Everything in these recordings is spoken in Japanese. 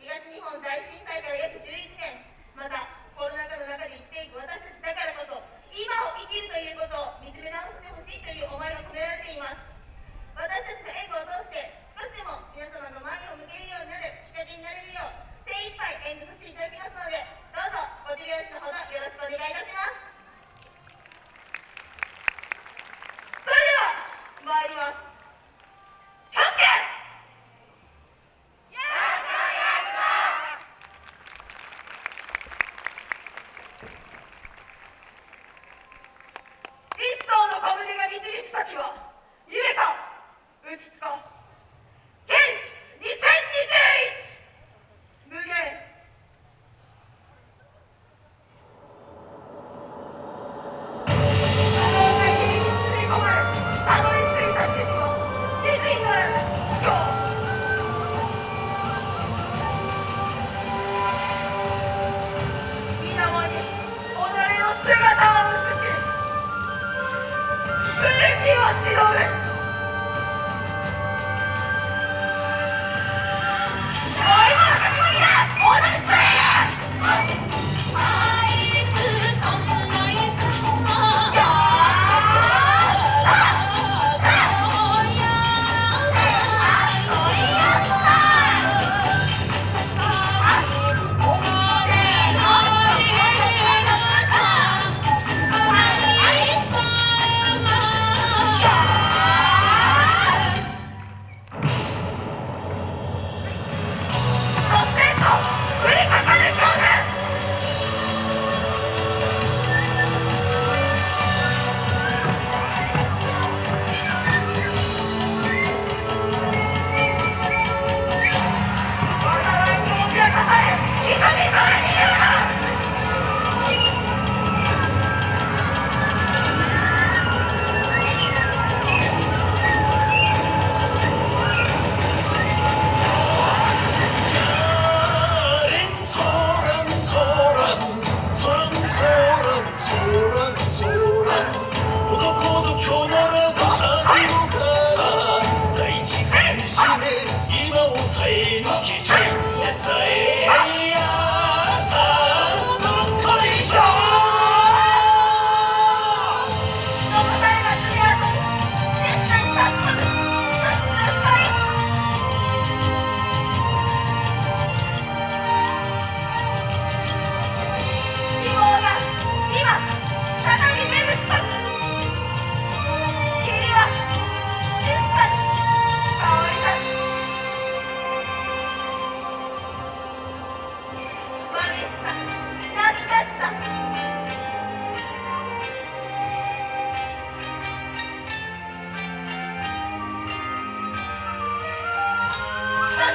東日本大震災から約11年。またコロナ禍の中で生きていく私たちだからこそ今を生きるということを見つめ直してほしいという思いが込められています。今日。をしのぶ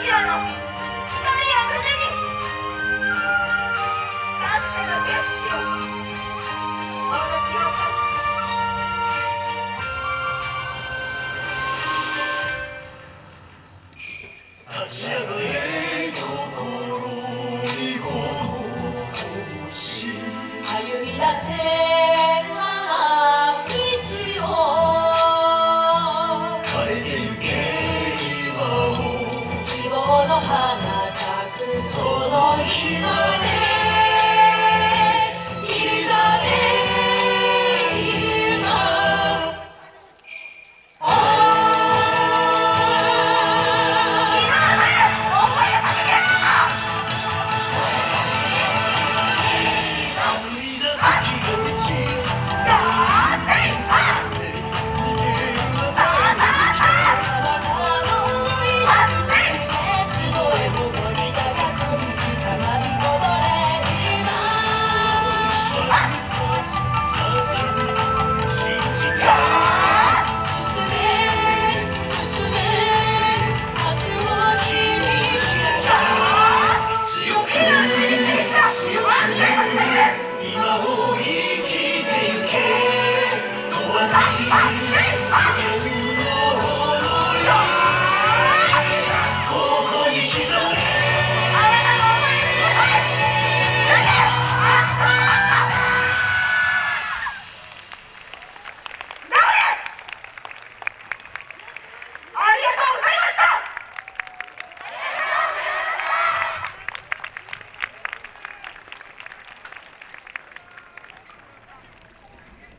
さ好